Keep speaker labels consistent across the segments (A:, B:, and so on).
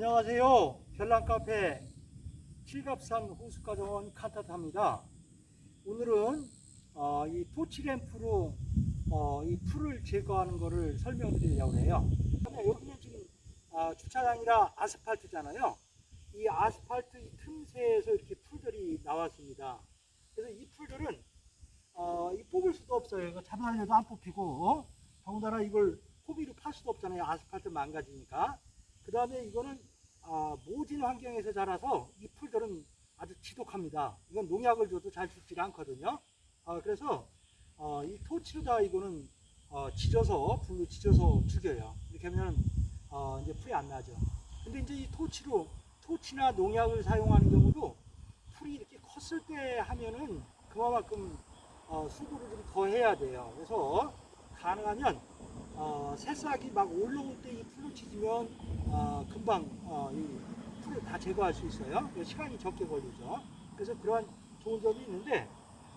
A: 안녕하세요. 별난카페 칠갑산 호수가정원 칸타타입니다. 오늘은 어, 이 토치램프로 어, 이 풀을 제거하는 것을 설명드리려고 해요. 여기는 지금 아, 주차장이라 아스팔트잖아요. 이 아스팔트 이 틈새에서 이렇게 풀들이 나왔습니다. 그래서 이 풀들은 어, 이 뽑을 수도 없어요. 이거 잡아내도 안 뽑히고 어? 더군다나 이걸 호비로 팔 수도 없잖아요. 아스팔트 망가지니까. 그 다음에 이거는 아, 모진 환경에서 자라서 이 풀들은 아주 지독합니다. 이건 농약을 줘도 잘 죽지 않거든요. 아, 그래서 어, 이 토치로다 이거는 어, 지져서 불로 지져서 죽여요. 이렇게 하면 어, 이제 풀이 안 나죠. 근데 이제 이 토치로 토치나 농약을 사용하는 경우도 풀이 이렇게 컸을 때 하면은 그만큼 어, 수고를 좀 더 해야 돼요. 그래서 가능하면 어, 새싹이 막 올라올 때 이 풀을 치지면 어, 금방 어, 이 풀을 다 제거할 수 있어요. 시간이 적게 걸리죠. 그래서 그러한 좋은 점이 있는데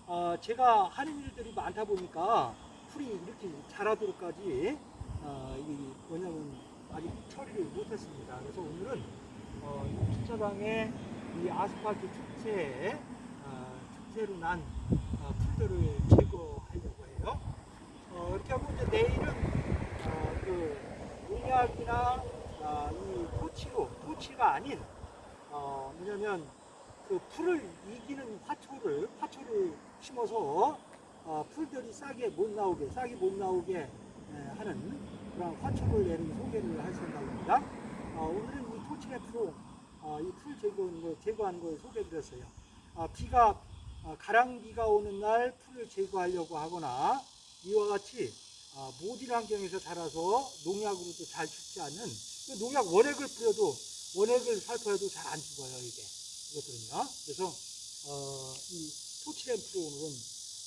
A: 어, 제가 하는 일들이 많다 보니까 풀이 이렇게 자라도록까지 어, 이 뭐냐면 아직 처리를 못했습니다. 그래서 오늘은 어, 이 주차장에 이 아스팔트 축체에 어, 축체로 난 어, 풀들을 제거하려고 해요. 어, 이렇게 하고 이제 내일은 어, 그 농약이나 아, 이 토치로 아닌 어, 뭐냐면 그 풀을 이기는 화초를 화초를 심어서 어, 풀들이 싸게 못 나오게 싹이 못 나오게 에, 하는 그런 화초를 내는 소개를 할 생각입니다. 어, 오늘은 이 토치랩으로 어, 이풀 제거하는 거 제거하는 걸 소개드렸어요. 어, 비가 어, 가랑비가 오는 날 풀을 제거하려고 하거나 이와 같이 어, 모질 환경에서 자라서 농약으로도 잘 죽지 않는 그 농약 원액을 뿌려도 원액을 살포해도 잘 안 죽어요 이게 이것들은요. 그래서 어, 이 토치램프로 오늘은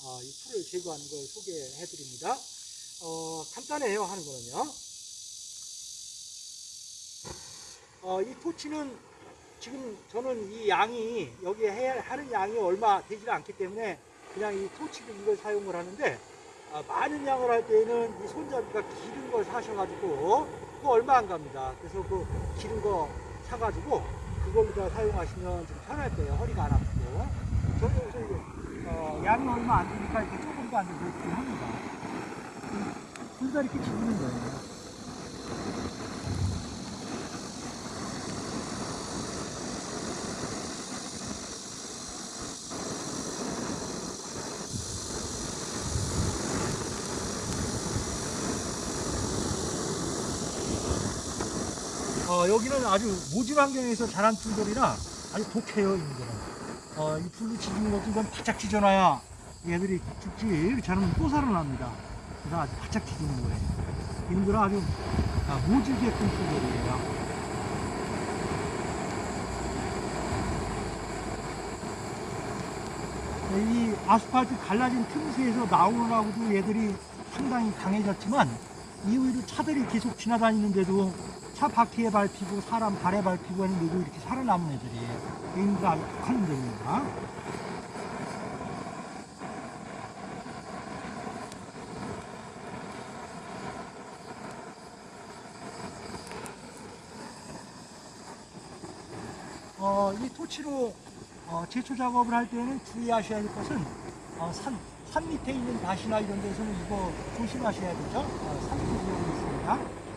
A: 어, 이 풀을 제거하는 걸 소개해 드립니다. 어, 간단해요 하는 거는요. 어, 이 토치는 지금 저는 이 양이 여기에 해야 하는 양이 얼마 되지 않기 때문에 그냥 이 토치를 이걸 사용을 하는데 아, 많은 양을 할 때는 이 손잡이가 기른 걸 사셔가지고 그거 얼마 안 갑니다. 그래서 그 기른 거 사가지고 그걸로 다 사용하시면 좀 편할 거예요. 허리가 안 아프고. 저는 여기서 이거 어, 양이 얼마 안 되니까 이렇게 조금도 안 되고 이렇게 합니다. 둘다 이렇게 지르는 거예요. 어, 여기는 아주 모질 환경에서 자란 풀들이라 아주 독해요, 이들은. 어, 이 풀로 지지는 것도 이건 바짝 찢어놔야 얘들이 죽지, 저는 또 살아납니다. 그래서 아주 바짝 찢는 거예요. 이들은 아주 아, 모질게 큰 풀들이에요. 이 아스팔트 갈라진 틈새에서 나오느라고도 얘들이 상당히 강해졌지만 이후에도 차들이 계속 지나다니는데도 차 바퀴에 밟히고 사람 발에 밟히고 하는데도 이렇게 살아남은 애들이에요. 얘네들 아주 독한 놈들입니다. 어, 이 토치로 어, 제초 작업을 할 때는 주의하셔야 될 것은 어, 산, 산 밑에 있는 밭이나 이런 데서는 이거 조심하셔야 되죠. 어, 위험이 있습니다.